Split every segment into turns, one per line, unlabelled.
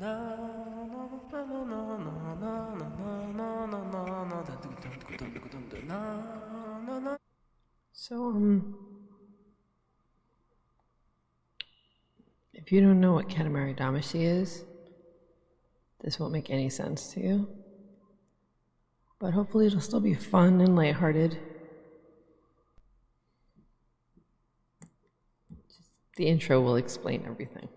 So, um, if you don't know what Katamari Damacy is, this won't make any sense to you. But hopefully it'll still be fun and lighthearted. Just the intro will explain everything.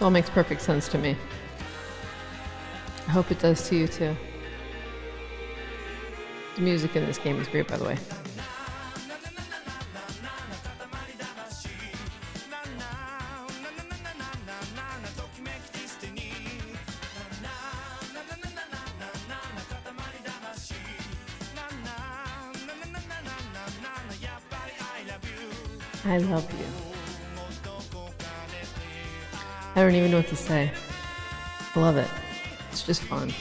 This all makes perfect sense to me. I hope it does to you too. The music in this game is great, by the way. I don't even know what to say. I love it. It's just fun.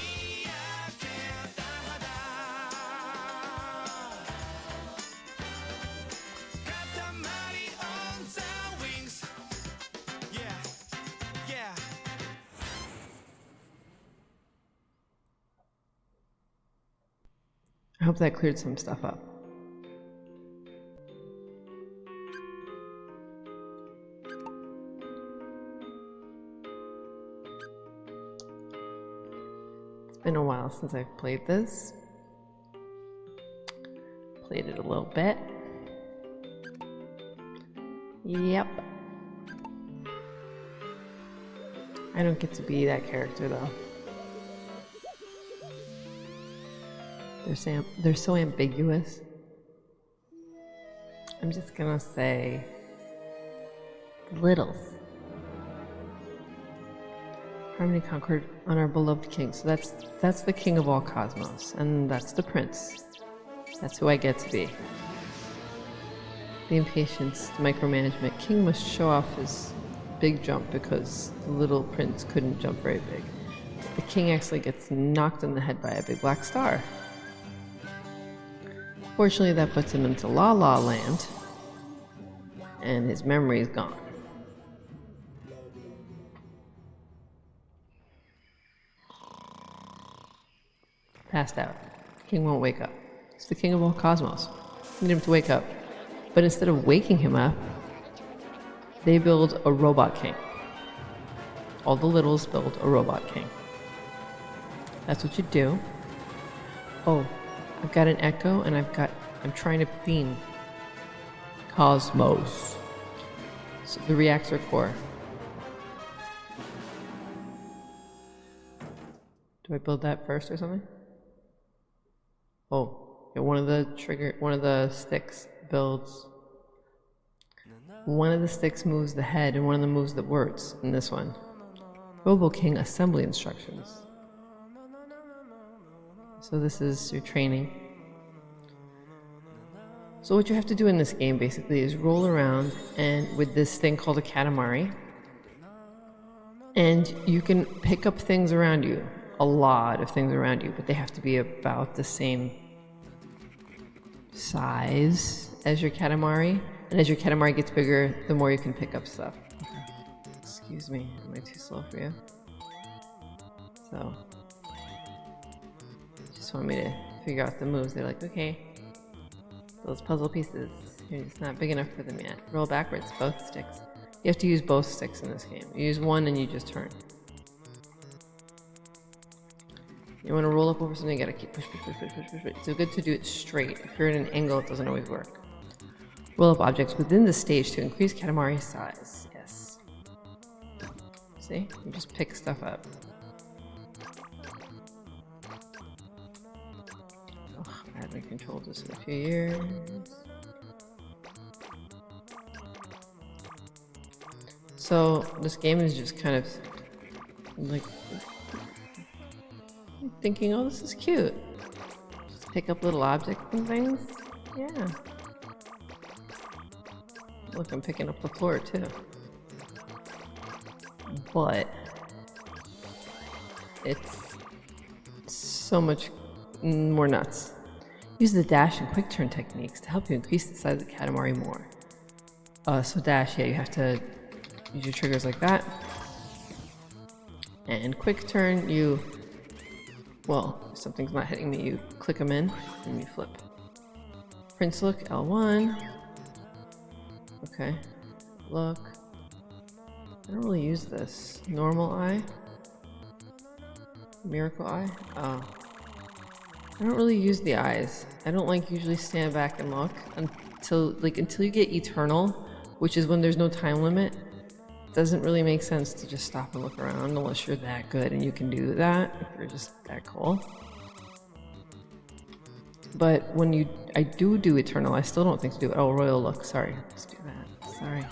I hope that cleared some stuff up. Been a while since I've played this. Played it a little bit. Yep. I don't get to be that character though. They're so, they're so ambiguous. I'm just gonna say littles. Harmony conquered on our beloved king. So that's that's the king of all cosmos, and that's the prince. That's who I get to be. The impatience, the micromanagement. King must show off his big jump because the little prince couldn't jump very big. The king actually gets knocked in the head by a big black star. Fortunately, that puts him into La La Land, and his memory is gone. Passed out. King won't wake up. He's the king of all cosmos. Need him to wake up. But instead of waking him up, they build a robot king. All the littles build a robot king. That's what you do. Oh, I've got an echo and I've got, I'm trying to theme Cosmos. So the reactor core. Do I build that first or something? Oh, yeah, one of the trigger, one of the sticks builds. One of the sticks moves the head and one of them moves the words in this one. Robo King assembly instructions. So this is your training. So what you have to do in this game basically is roll around and with this thing called a Katamari. And you can pick up things around you. A lot of things around you, but they have to be about the same size as your Katamari. And as your Katamari gets bigger, the more you can pick up stuff. Excuse me, am I too slow for you? So, just want me to figure out the moves. They're like, okay, those puzzle pieces, you're just not big enough for them yet. Roll backwards, both sticks. You have to use both sticks in this game. You use one and you just turn. You want to roll up over something, you gotta keep push, push, push, push, push, push, push. It's so good to do it straight. If you're at an angle, it doesn't always work. Roll up objects within the stage to increase Katamari's size. Yes. See? You just pick stuff up. Oh, I haven't controlled this in a few years. So this game is just kind of like thinking, oh, this is cute. Just pick up little objects and things. Yeah. Look, I'm picking up the floor too. but it's so much more nuts. Use the dash and quick turn techniques to help you increase the size of the Katamari more. Uh, so dash, yeah, you have to use your triggers like that. And quick turn, you, well, if something's not hitting me, you click them in and you flip. Prince look, L1. Okay, look. I don't really use this. Normal eye? Miracle eye? Oh. I don't really use the eyes. I don't like usually stand back and look until like until you get eternal, which is when there's no time limit. Doesn't really make sense to just stop and look around unless you're that good and you can do that if you're just that cool. But when you, I do do eternal, I still don't think to do it. Oh, royal look. Sorry, let's do that. Sorry.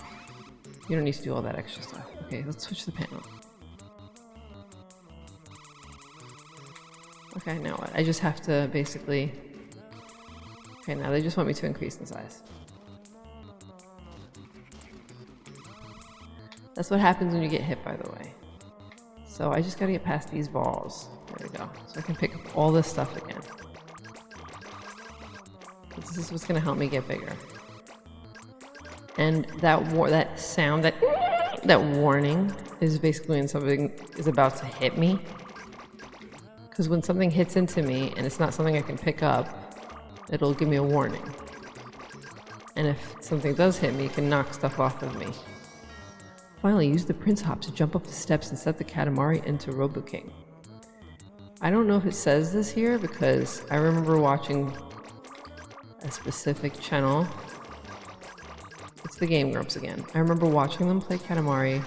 You don't need to do all that extra stuff. Okay, let's switch the panel. Okay, now what? I just have to basically... Okay, now they just want me to increase in size. That's what happens when you get hit, by the way. So I just gotta get past these balls. There we go. So I can pick up all this stuff again. This is what's gonna help me get bigger. And that war that sound, that that warning, is basically when something is about to hit me. Because when something hits into me and it's not something I can pick up, it'll give me a warning. And if something does hit me, it can knock stuff off of me. Finally, use the Prince Hop to jump up the steps and set the Katamari into Robo King. I don't know if it says this here because I remember watching a specific channel. It's the Game Grumps again. I remember watching them play Katamari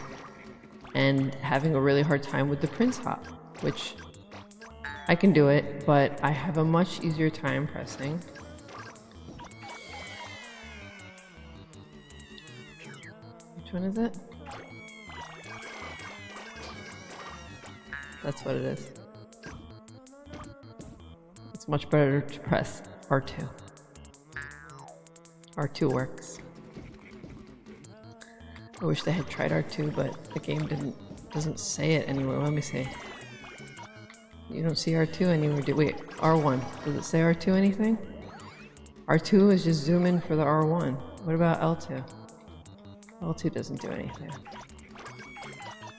and having a really hard time with the Prince Hop, which I can do it, but I have a much easier time pressing. Which one is it? That's what it is. It's much better to press R2. R2 works. I wish they had tried R2, but the game didn't doesn't say it anywhere. Let me see. You don't see R2 anywhere, do wait, R1. Does it say R2 anything? R2 is just zoom in for the R1. What about L2? L2 doesn't do anything.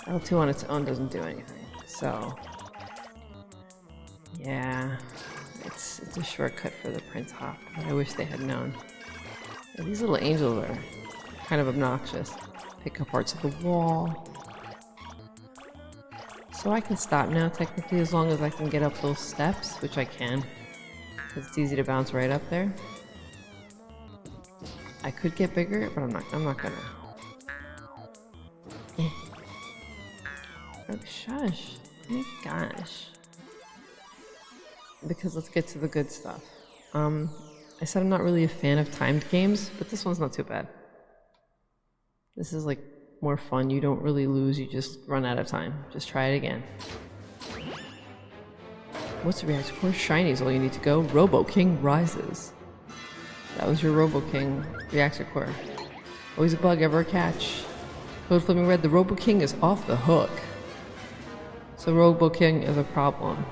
L2 on its own doesn't do anything. So, yeah, it's, it's a shortcut for the Prince Hop. I wish they had known. These little angels are kind of obnoxious. Pick up parts of the wall. So I can stop now, technically, as long as I can get up those steps, which I can. Because it's easy to bounce right up there. I could get bigger, but I'm not, I'm not gonna. Eh. Oh, shush. My gosh. Because let's get to the good stuff. Um, I said I'm not really a fan of timed games, but this one's not too bad. This is like more fun. You don't really lose, you just run out of time. Just try it again. What's the reaction? Core shiny is all you need to go. Robo King rises. That was your Robo King reactor core. Always a bug, ever a catch. Code flipping red, the Robo King is off the hook. So Robo King is a problem.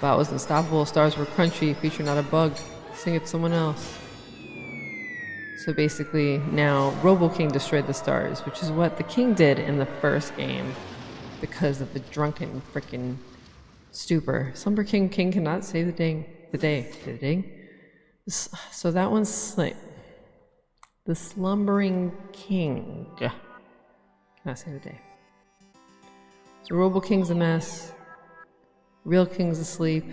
That was unstoppable, stars were crunchy, feature not a bug. Sing it someone else. So basically, now Robo King destroyed the stars, which is what the king did in the first game because of the drunken freaking stupor. Slumber King King cannot save the ding the day. The ding. So that one's like the slumbering king cannot save the day. So Robo King's a mess. Real King's asleep.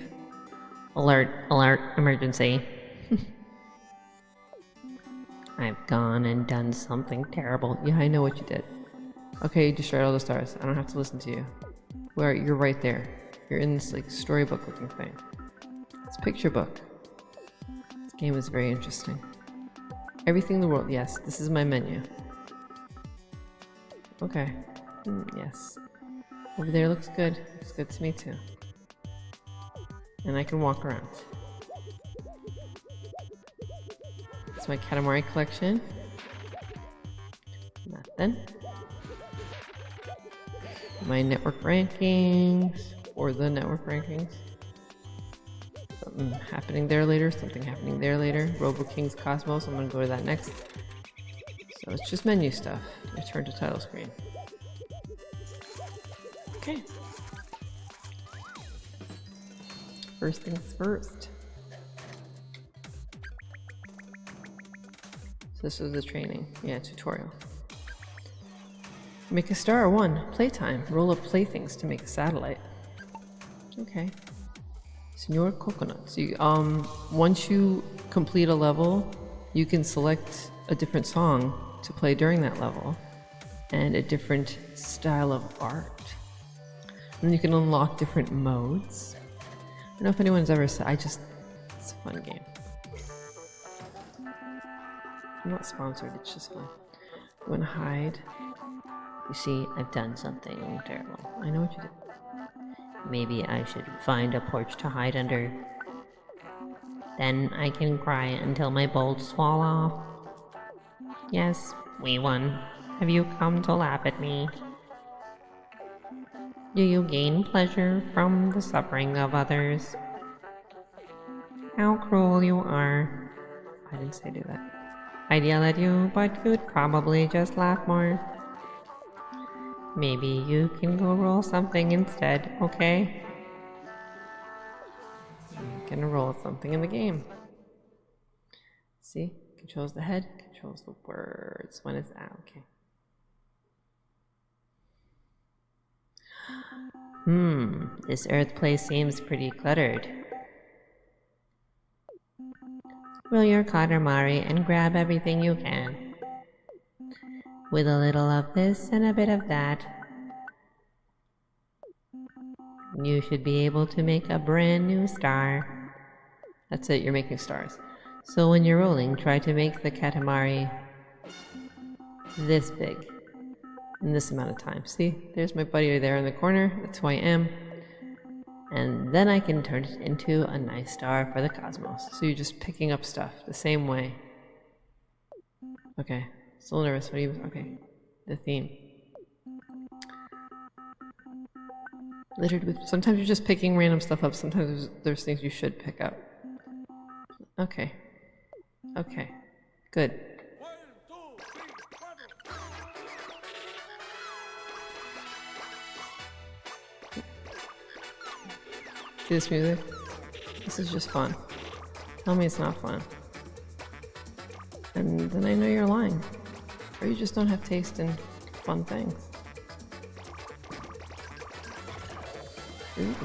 Alert! Alert! Emergency! I've gone and done something terrible. Yeah, I know what you did. Okay, you destroyed all the stars. I don't have to listen to you. Where you're right there. You're in this like storybook looking thing. It's a picture book. This game is very interesting. Everything in the world. Yes, this is my menu. Okay. Mm, yes. Over there looks good. Looks good to me too. And I can walk around. It's my Katamari collection. Nothing. my network rankings or the network rankings. Something happening there later, something happening there later. Robo Kings Cosmos, I'm gonna go to that next. So it's just menu stuff. Return to title screen. Okay. First things first. So this was the training, yeah, tutorial. Make a star, one, playtime. Roll up playthings to make a satellite. Okay. Senor Coconut. So you, um, once you complete a level, you can select a different song to play during that level and a different style of art. And you can unlock different modes. I don't know if anyone's ever said, I just, it's a fun game. I'm not sponsored, it's just fun. You wanna hide?
You see, I've done something terrible.
I know what you did.
Maybe I should find a porch to hide under. Then I can cry until my bolts fall off. Yes, we won. Have you come to laugh at me? Do you gain pleasure from the suffering of others? How cruel you are.
I didn't say do that.
I'd yell at you, but you'd probably just laugh more. Maybe you can go roll something instead, okay?
I'm gonna roll something in the game. See? Controls the head, controls the words. When it's out, okay.
This Earth place seems pretty cluttered. Roll your Katamari and grab everything you can. With a little of this and a bit of that, you should be able to make a brand new star.
That's it, you're making stars.
So when you're rolling, try to make the Katamari this big
in this amount of time. See, there's my buddy there in the corner. That's who I am. And then I can turn it into a nice star for the cosmos. So you're just picking up stuff the same way. Okay, still nervous. What do you, okay, the theme. Littered with, sometimes you're just picking random stuff up. Sometimes there's, there's things you should pick up. Okay. Okay. Good. See this music? This is just fun. Tell me it's not fun. And then I know you're lying. Or you just don't have taste in fun things. Ooh.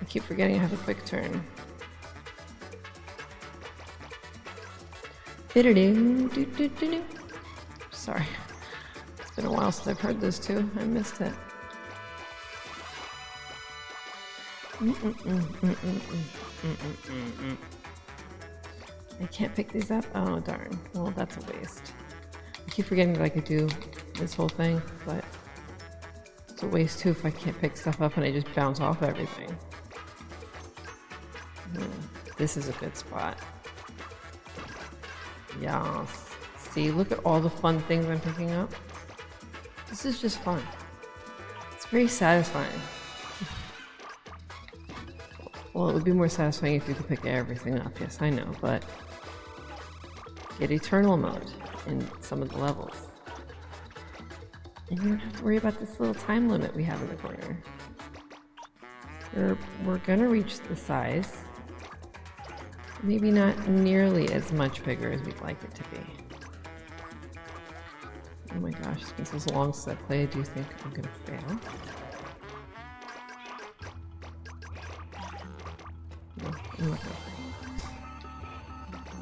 I keep forgetting I have a quick turn. Sorry. It's been a while since I've heard this too. I missed it. I can't pick these up? Oh, darn. Well, that's a waste. I keep forgetting that I could do this whole thing, but it's a waste too if I can't pick stuff up and I just bounce off everything. Hmm, this is a good spot. Yes. See, look at all the fun things I'm picking up. This is just fun. It's very satisfying. Well, it would be more satisfying if you could pick everything up, yes, I know, but get Eternal mode in some of the levels. And you don't have to worry about this little time limit we have in the corner. We're, we're gonna reach the size. Maybe not nearly as much bigger as we'd like it to be. Oh my gosh, it's been so long since I played, do you think I'm gonna fail?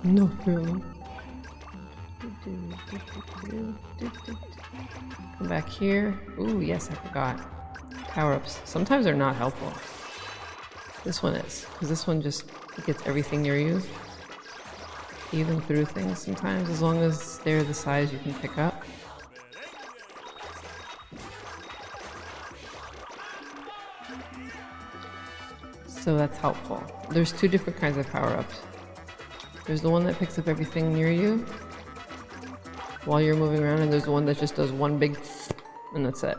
No feeling. Come back here. Ooh, yes, I forgot. Power-ups. Sometimes they're not helpful. This one is, because this one just gets everything near you. Even through things sometimes, as long as they're the size you can pick up. so that's helpful. There's two different kinds of power-ups. There's the one that picks up everything near you while you're moving around, and there's the one that just does one big and that's it.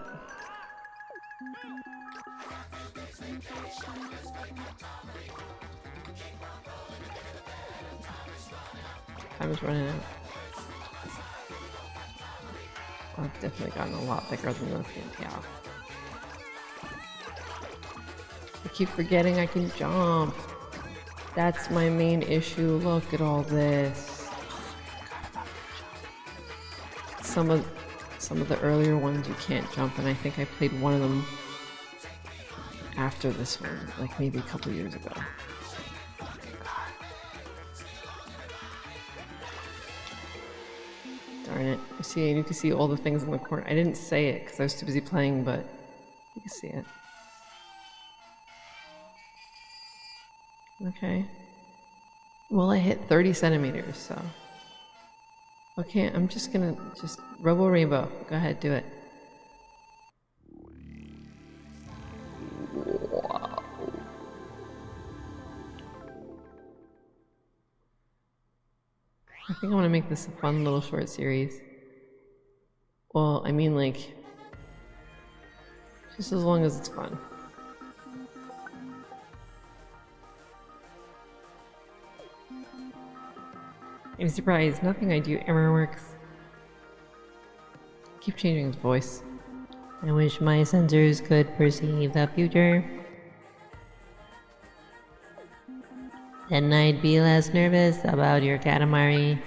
Time is running out. I've definitely gotten a lot thicker than this, yeah. Keep forgetting I can jump. That's my main issue. Look at all this. Some of some of the earlier ones you can't jump, and I think I played one of them after this one, like maybe a couple years ago. Darn it. You see, you can see all the things in the corner. I didn't say it because I was too busy playing, but you can see it. Okay. Well, I hit 30 centimeters, so. Okay, I'm just gonna just Robo Rainbow. Go ahead, do it. Wow. I think I want to make this a fun little short series. Well, I mean, like, just as long as it's fun. I'm surprised. Nothing I do ever works. Keep changing his voice.
I wish my sensors could perceive the future. Then I'd be less nervous about your Katamari.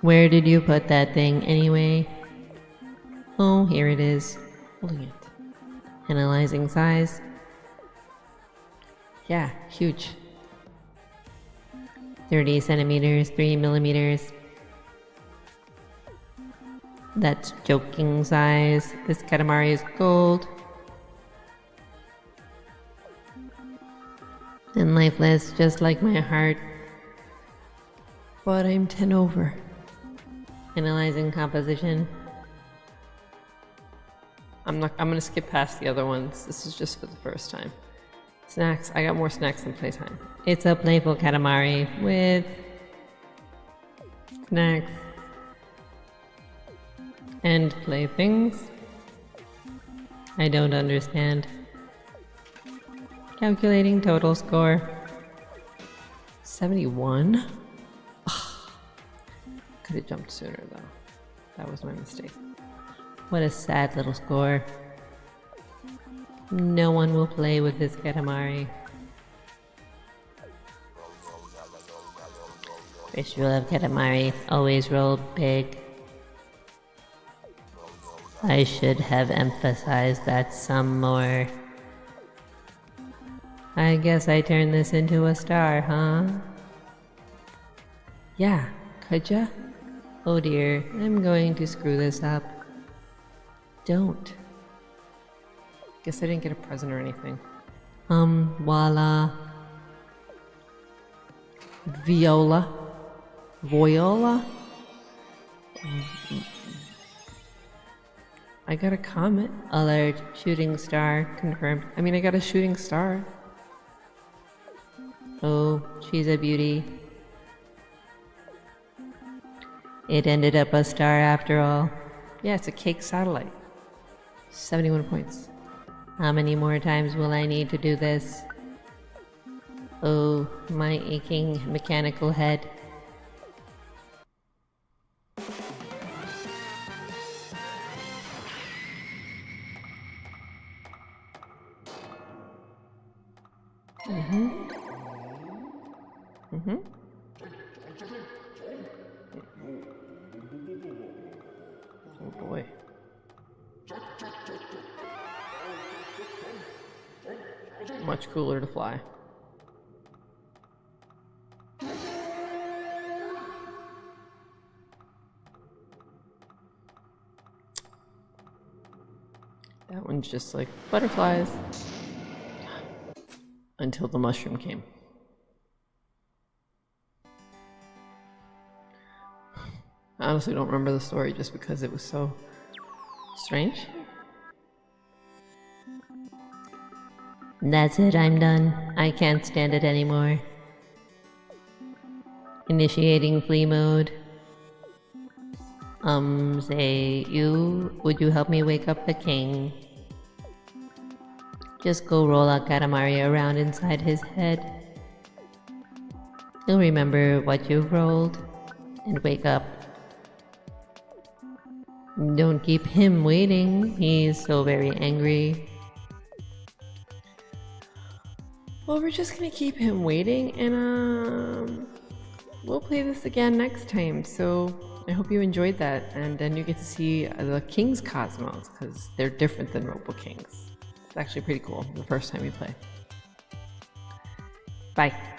Where did you put that thing anyway? Oh, here it is.
Holding it.
Analyzing size.
Yeah, huge.
30 centimeters, 3 millimeters. That's joking size. This Katamari is gold. And lifeless, just like my heart.
But I'm 10 over.
Analyzing composition.
I'm not. I'm gonna skip past the other ones. This is just for the first time. Snacks. I got more snacks than playtime.
It's a playful Katamari with snacks and playthings. I don't understand. Calculating total score.
71. Could have jumped sooner though. That was my mistake.
What a sad little score. No one will play with this Katamari. Fish rule of Katamari, always roll big. I should have emphasized that some more. I guess I turned this into a star, huh?
Yeah, could ya?
Oh dear, I'm going to screw this up.
Don't. Guess I didn't get a present or anything.
Um, voila.
Viola. Viola? I got a comet.
Alert, shooting star confirmed.
I mean, I got a shooting star.
Oh, she's a beauty. It ended up a star after all.
Yeah, it's a cake satellite. 71 points.
How many more times will I need to do this? Oh, my aching mechanical head.
Mm-hmm. Mm-hmm. Oh boy. Much cooler to fly. That one's just like butterflies. Until the mushroom came. I honestly don't remember the story just because it was so strange.
That's it, I'm done. I can't stand it anymore. Initiating flee mode. Um, say, you, would you help me wake up the king? Just go roll out Katamari around inside his head. He'll remember what you've rolled and wake up. Don't keep him waiting. He's so very angry.
Well, we're just gonna keep him waiting, and um, we'll play this again next time. So I hope you enjoyed that, and then you get to see the King's Cosmos because they're different than Robo Kings. It's actually pretty cool the first time you play. Bye.